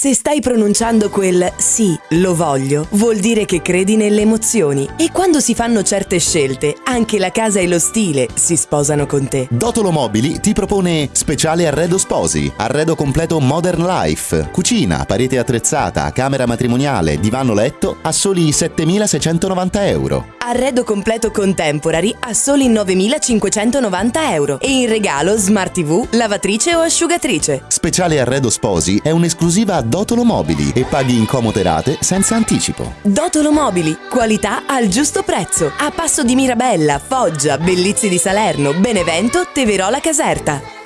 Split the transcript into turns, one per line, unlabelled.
Se stai pronunciando quel sì, lo voglio, vuol dire che credi nelle emozioni. E quando si fanno certe scelte, anche la casa e lo stile si sposano con te.
Dotolo Mobili ti propone speciale arredo sposi, arredo completo Modern Life, cucina, parete attrezzata, camera matrimoniale, divano letto a soli 7.690 euro.
Arredo completo contemporary a soli 9.590 euro e in regalo smart tv, lavatrice o asciugatrice.
Speciale arredo sposi è un'esclusiva Dotolo Mobili e paghi in comode rate senza anticipo.
Dotolo Mobili, qualità al giusto prezzo. A passo di Mirabella, Foggia, Bellizzi di Salerno, Benevento, Teverola Caserta.